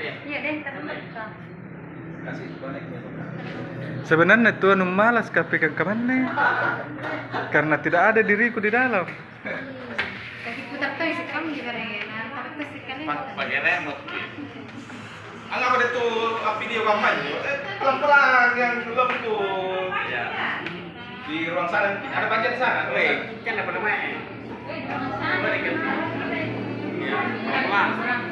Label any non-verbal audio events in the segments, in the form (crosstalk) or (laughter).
Iya deh. Kasih koneknya. Sebenarnya tuh anu malas kape ke ke mana? Karena tidak ada diriku di dalam. Kaki putar tuh isi kamu juga ya. Nah, tapi tuh sekali. Pakai remote. Anggap ada tuh video kampanye. Eh, pelan-pelan yang belum tuh Ya. di ruang sana ada di sana. Kan apa namanya? Coba dikit. Ya, pelan.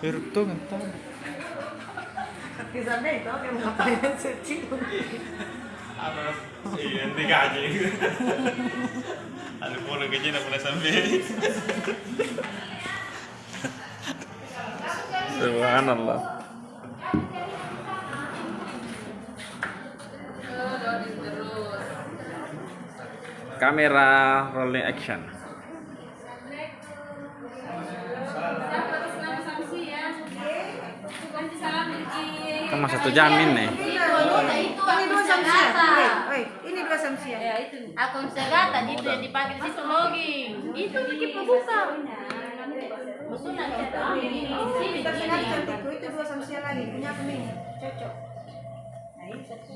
Irto ngata. Di sana itu yang ngapain suci. Apa? Iya, nanti gaji. Ada pola gaji nak boleh sampai. Subhanallah. Kamera rolling action. Kamu satu jamin nih. Itu Ini dua samsia. Woi, woi, ini dua samsia. Ya itu. Akun segata itu yang dipakai di situ login. Itu pembuka. Musuh nanti ada ini di sini Kita itu dua samsia lagi. Punya aku nih, cocok. Ini satu.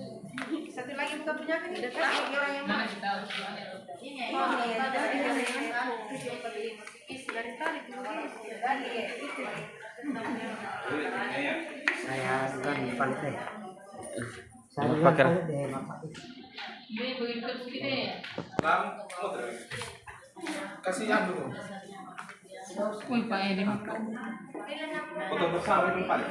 Satu lagi bukan punya aku lagi orang yang mau. Ini Oh, iya, ada ada yang yang tujuh empat lima. Isi dari saya di pantai. Saya terus. Kasih yang dulu. Foto bersama itu paling.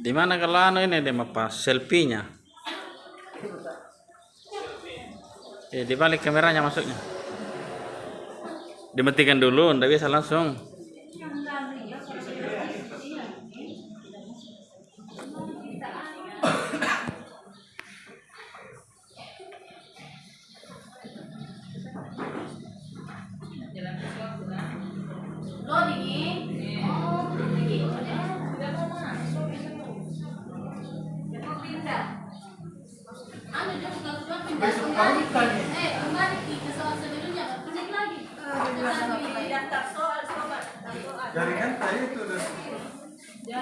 Di mana kalau ini deh apa selfie-nya? Eh, di balik kameranya masuknya. Dimatikan dulu, ndak bisa langsung.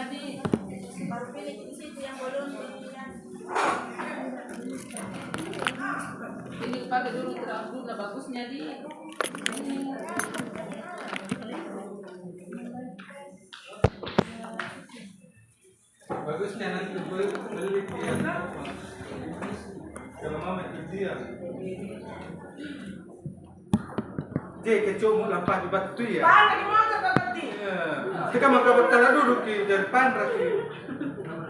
Baru pilih di situ yang belum. Ini pakai dulu bagusnya di bagusnya nanti beli. Kalau mau itu dia. Dia kecuma lampah di batu ya. Pakai di motor nanti. Iya. Kita mau kabar tanah duduk di depan raki.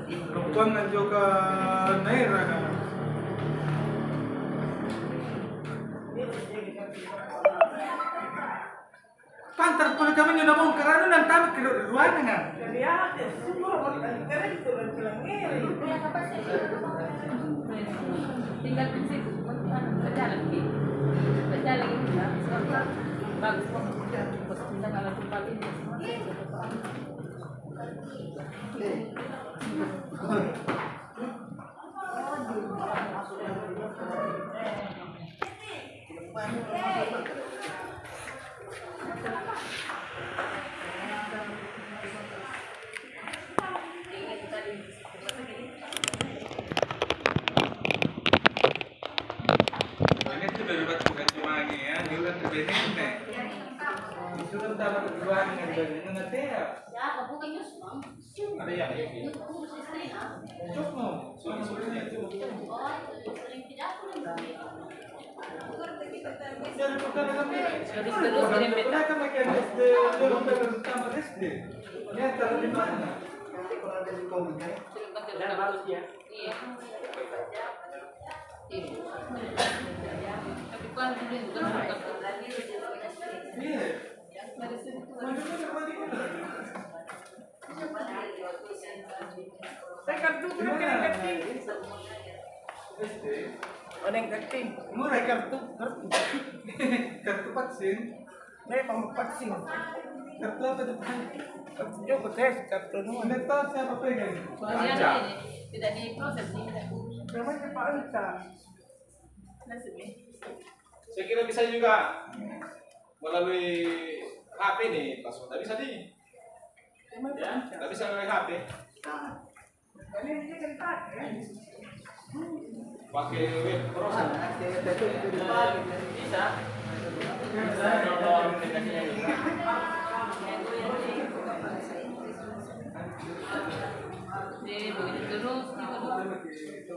Kebutuhan juga naira kan. Pantar pula kami nyudah mau karena dan tamat ke ruangan kan. Jadi ada semua orang kira itu bilang ngiri. tinggal situ berjalan gitu berjalan gitu ya bagus bos kita kalau ini Ini tuh dari batu bukan cuma ini ya, ini kan berbeda nih. Itu kan tamat ke ruangan dan ini nanti ya. Ada yang ini. Cukup, soalnya soalnya cukup. Dari perkara kami. Terus terus kirim peta. Mereka makin SD, dia udah bersama SD. Ini antara di mana? Ada yang keting. Murah kartu, kartu. Kartu vaksin. Saya mau vaksin. Kartu apa depan? Kartu juga tes kartu nu. Anda tahu siapa pegang? Soalnya ini tidak diproses tidak. Namanya Pak Anta. Nasib ini. Saya kira bisa juga melalui HP nih, Pak Tidak bisa nih. Ya, tidak bisa melalui HP. Ini dia kan ya. Pakai web browser. Bisa. Bisa download aplikasinya juga. Jadi begitu terus gitu.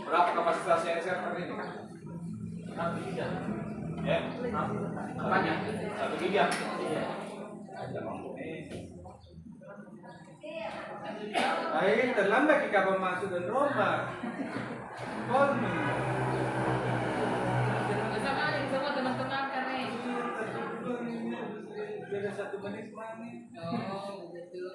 Berapa kapasitasnya server ini? Satu giga. Ya? Apanya? Satu giga. Iya. Ay, terlambat kita masuk dan rombak. Me. Sama semua teman-teman kan nih. Beda satu menit mana? Oh, begitu.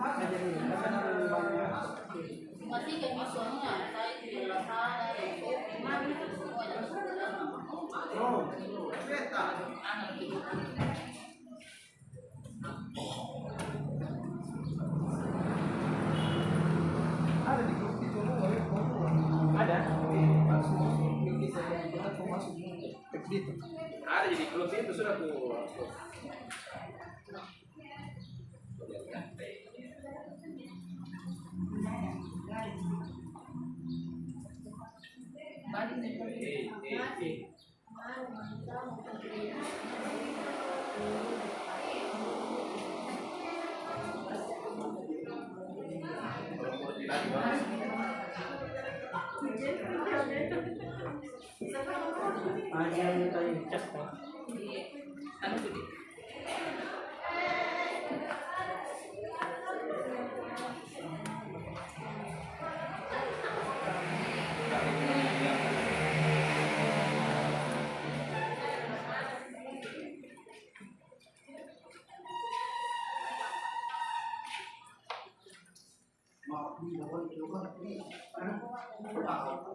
Ada di grup itu. Ada. Jadi grup itu sudah tuh. Balik nih. Eh, eh, eh.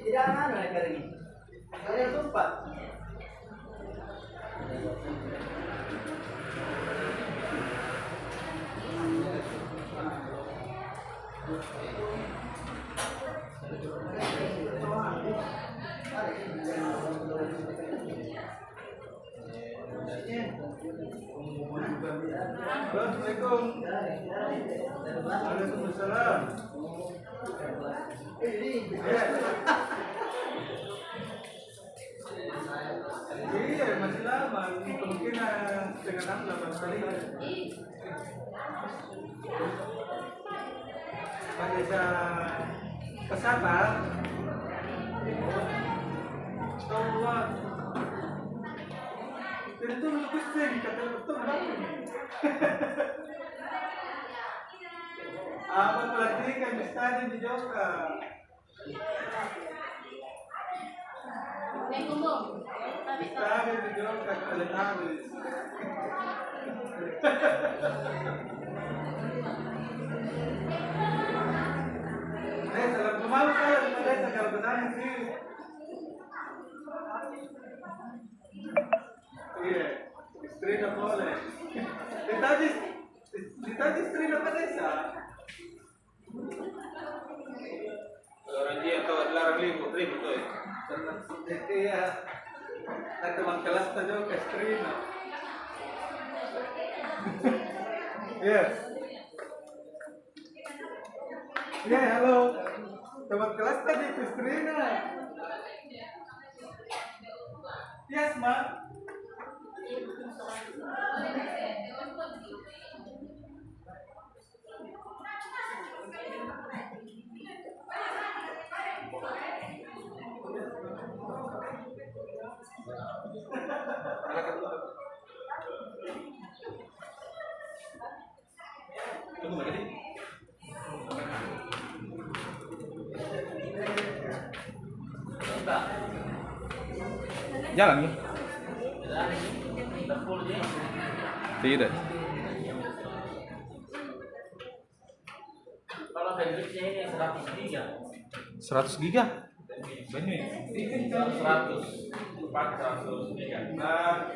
Tidak ada negara ini. Saya. Iya, masih lama. Kemungkinan setengah enam delapan kali lah. Vanessa Kesapa Allah Itu lebih sering kata betul banget. (laughs) apa pelatihan di stadion di Joka May kumbong. Sabi ko. stadion di Joka Teletubbies Eh, salam ke mana kalian? Mereka kalau bertanya sih. Iya, istri nggak boleh. Ditanya, ditanya istri nggak Vanessa. Orang dia atau larang ribut ribut tuh. Karena iya, teman kelas tadi ke istri nggak. Iya. Iya, halo. Teman kelas tadi ke nggak. Yes, ma. Jalan ya? Tidak. Kalau bandwidthnya ini 100 giga. 100 giga. Bandwidth 100 empat 100 giga. Nah,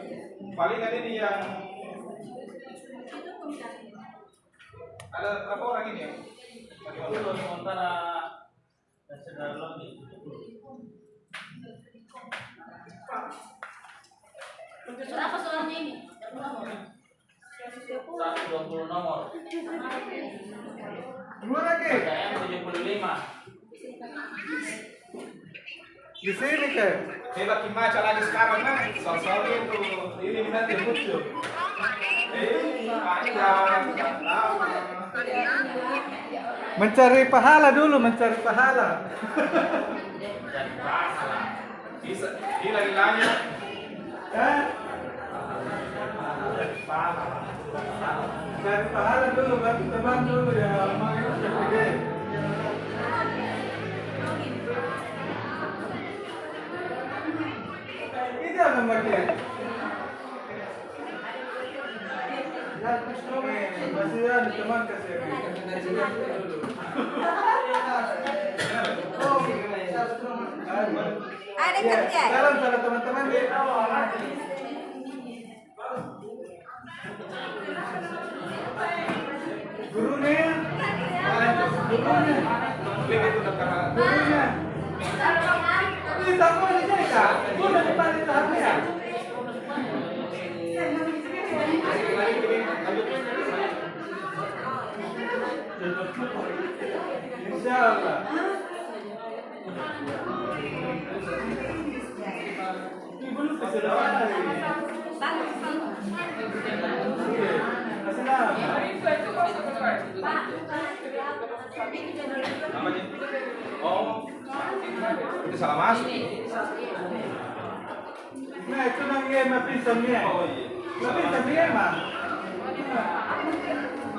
palingan ini yang ada berapa orang ini ya? Itu sementara dan saudara lagi. Berapa soalnya ini? Berapa? 120 nomor. Dua lagi. Saya 75. Di sini ke. Kita kimaca lagi sekarang kan? Soal-soal itu ini nanti muncul. Eh, panjang, lama. Mencari pahala dulu, mencari pahala. dan pahala. Bisa, lagi. Eh, Pahala. cari pahala dulu, bantu teman dulu ya. Ini apa bagian? Masih ada kerja. salam sama teman-teman ya. Gurunya, gurunya, gurunya. Ini sama aja ya kak. Gua udah depan itu apa ya? Insya Allah. Nah, itu namanya mah pisangnya. Oh iya. Tapi pisangnya mah.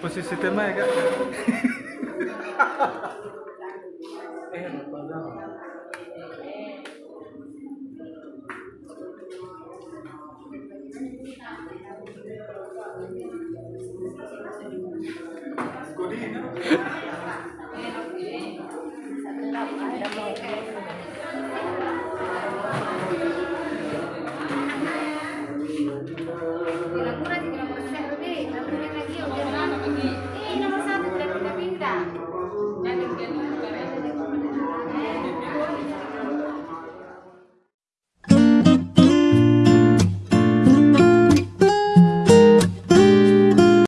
Você se tem kak? (laughs) Godino.